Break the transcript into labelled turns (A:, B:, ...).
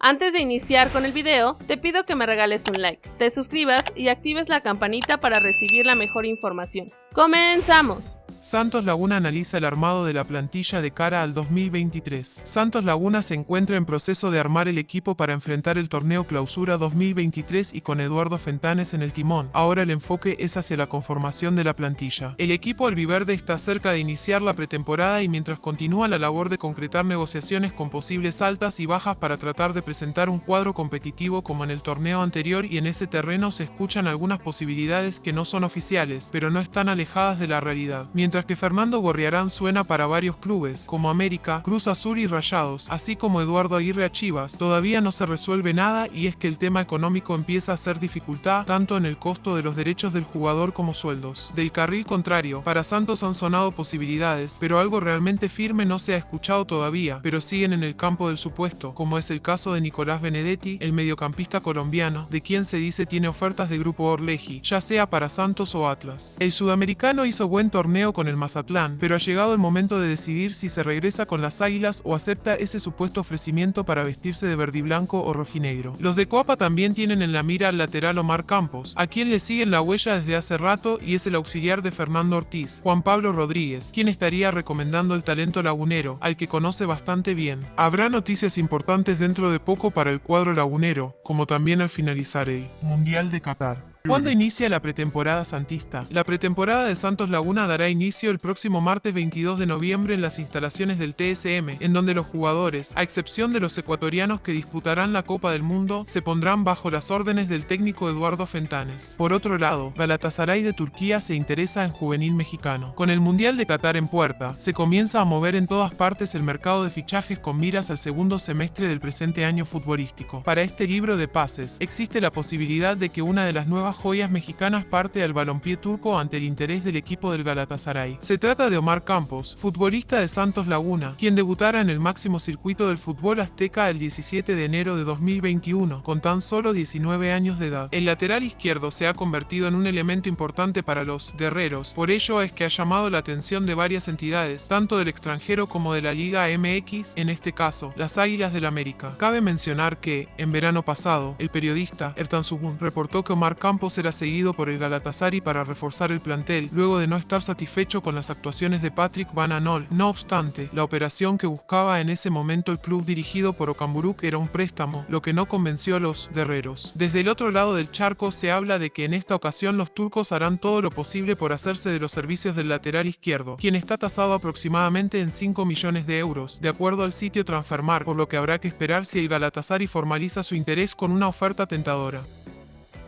A: Antes de iniciar con el video, te pido que me regales un like, te suscribas y actives la campanita para recibir la mejor información. ¡Comenzamos!
B: Santos Laguna analiza el armado de la plantilla de cara al 2023. Santos Laguna se encuentra en proceso de armar el equipo para enfrentar el torneo Clausura 2023 y con Eduardo Fentanes en el timón. Ahora el enfoque es hacia la conformación de la plantilla. El equipo albiverde está cerca de iniciar la pretemporada y mientras continúa la labor de concretar negociaciones con posibles altas y bajas para tratar de presentar un cuadro competitivo como en el torneo anterior y en ese terreno se escuchan algunas posibilidades que no son oficiales, pero no están alejadas de la realidad que Fernando Gorriarán suena para varios clubes, como América, Cruz Azul y Rayados, así como Eduardo Aguirre a Chivas, todavía no se resuelve nada y es que el tema económico empieza a ser dificultad tanto en el costo de los derechos del jugador como sueldos. Del carril contrario, para Santos han sonado posibilidades, pero algo realmente firme no se ha escuchado todavía, pero siguen en el campo del supuesto, como es el caso de Nicolás Benedetti, el mediocampista colombiano, de quien se dice tiene ofertas de Grupo Orleji, ya sea para Santos o Atlas. El sudamericano hizo buen torneo con el Mazatlán, pero ha llegado el momento de decidir si se regresa con las Águilas o acepta ese supuesto ofrecimiento para vestirse de verde y blanco o rojinegro. Los de Coapa también tienen en la mira al lateral Omar Campos, a quien le siguen la huella desde hace rato y es el auxiliar de Fernando Ortiz, Juan Pablo Rodríguez, quien estaría recomendando el talento lagunero, al que conoce bastante bien. Habrá noticias importantes dentro de poco para el cuadro lagunero, como también al finalizar el Mundial de Qatar. ¿Cuándo inicia la pretemporada santista? La pretemporada de Santos Laguna dará inicio el próximo martes 22 de noviembre en las instalaciones del TSM, en donde los jugadores, a excepción de los ecuatorianos que disputarán la Copa del Mundo, se pondrán bajo las órdenes del técnico Eduardo Fentanes. Por otro lado, Galatasaray de Turquía se interesa en juvenil mexicano. Con el Mundial de Qatar en puerta, se comienza a mover en todas partes el mercado de fichajes con miras al segundo semestre del presente año futbolístico. Para este libro de pases, existe la posibilidad de que una de las nuevas joyas mexicanas parte al balompié turco ante el interés del equipo del Galatasaray. Se trata de Omar Campos, futbolista de Santos Laguna, quien debutara en el máximo circuito del fútbol azteca el 17 de enero de 2021, con tan solo 19 años de edad. El lateral izquierdo se ha convertido en un elemento importante para los guerreros, por ello es que ha llamado la atención de varias entidades, tanto del extranjero como de la Liga MX, en este caso, las Águilas del América. Cabe mencionar que, en verano pasado, el periodista Ertan Sugun reportó que Omar Campos será seguido por el Galatasaray para reforzar el plantel, luego de no estar satisfecho con las actuaciones de Patrick Van Anol. No obstante, la operación que buscaba en ese momento el club dirigido por Okamburuk era un préstamo, lo que no convenció a los guerreros. Desde el otro lado del charco se habla de que en esta ocasión los turcos harán todo lo posible por hacerse de los servicios del lateral izquierdo, quien está tasado aproximadamente en 5 millones de euros, de acuerdo al sitio Transfermarkt, por lo que habrá que esperar si el Galatasaray formaliza su interés con una oferta tentadora.